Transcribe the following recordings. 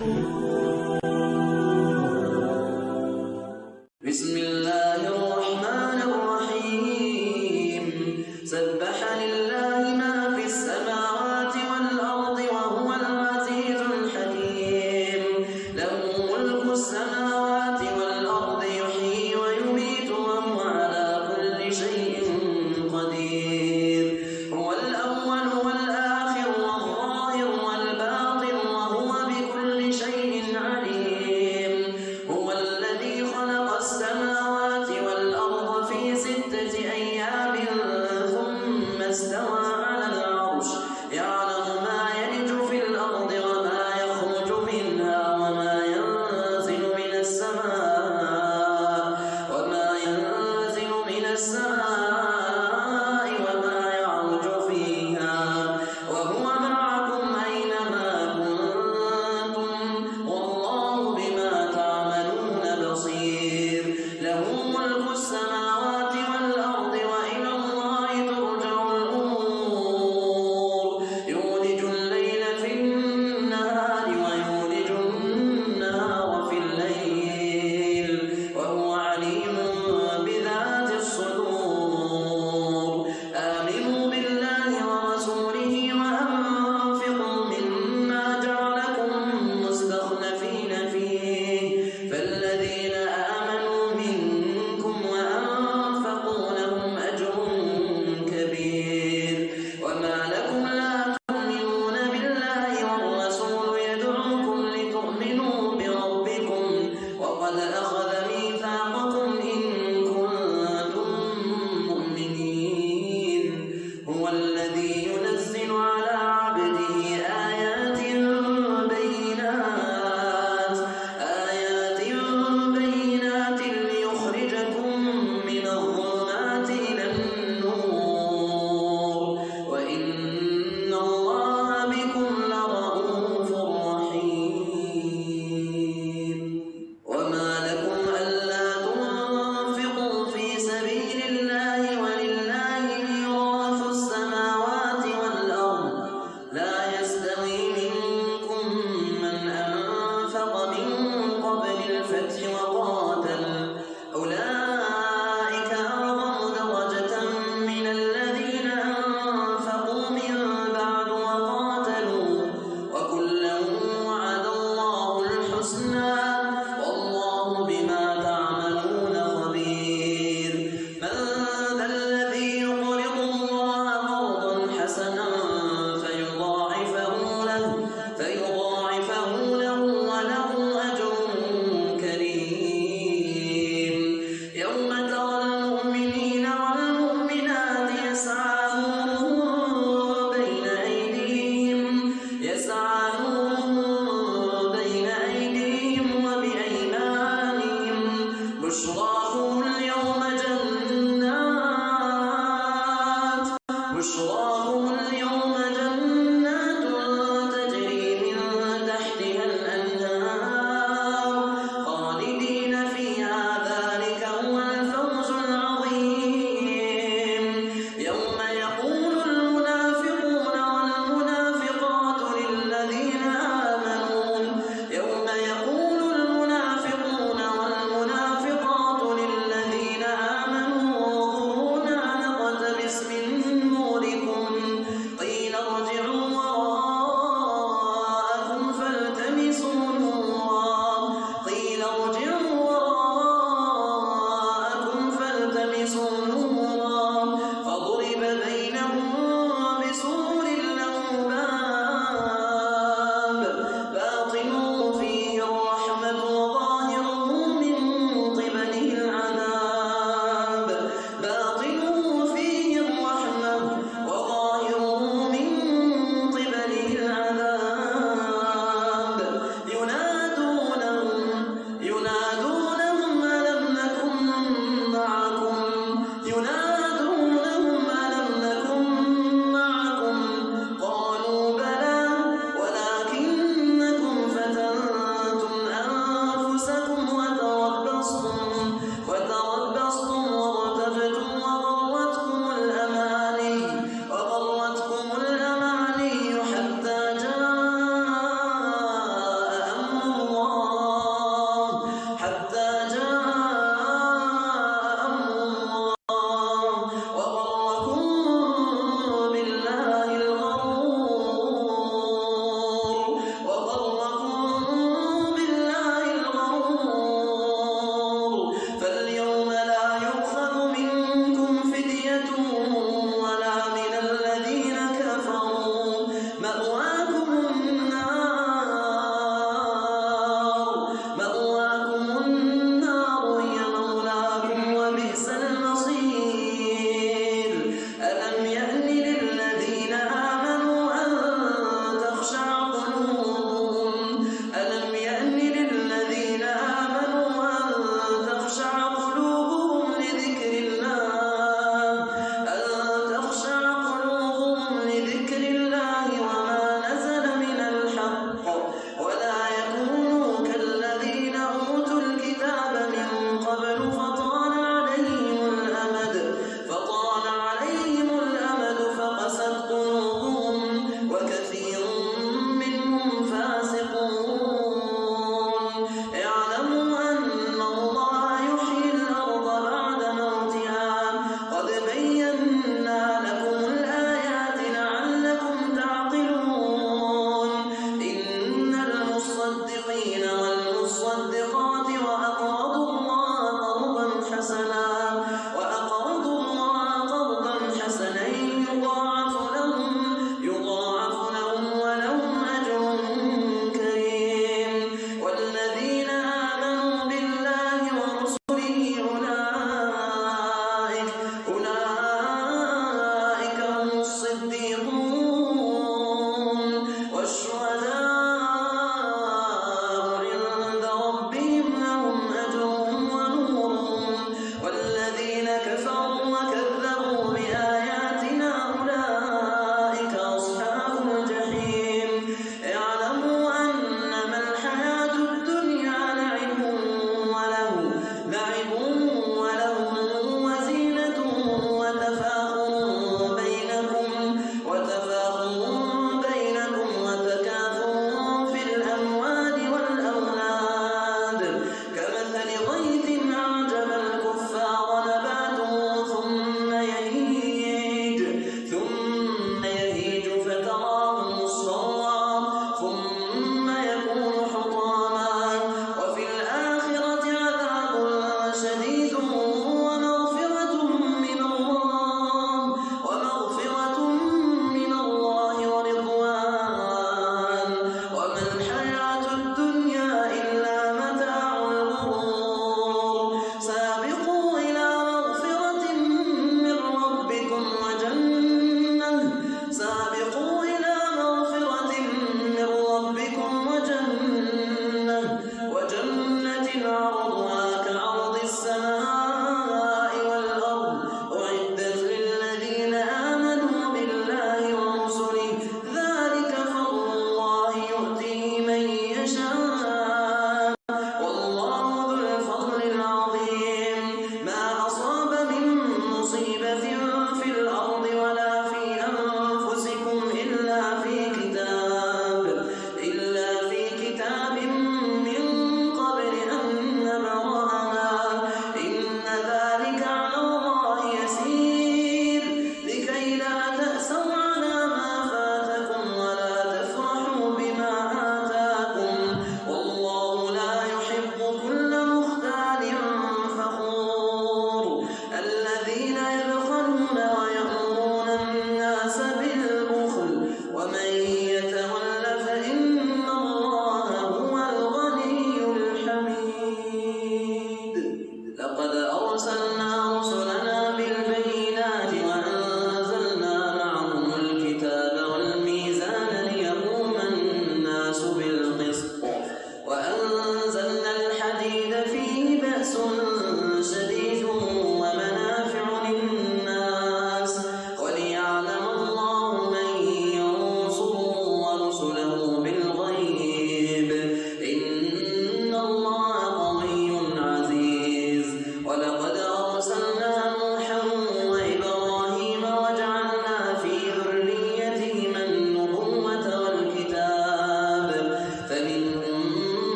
بسم الله الرحمن Müslüman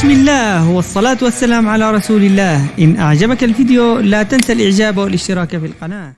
بسم الله والصلاة والسلام على رسول الله. إن أعجبك الفيديو لا تنسى الإعجاب والاشتراك في القناة.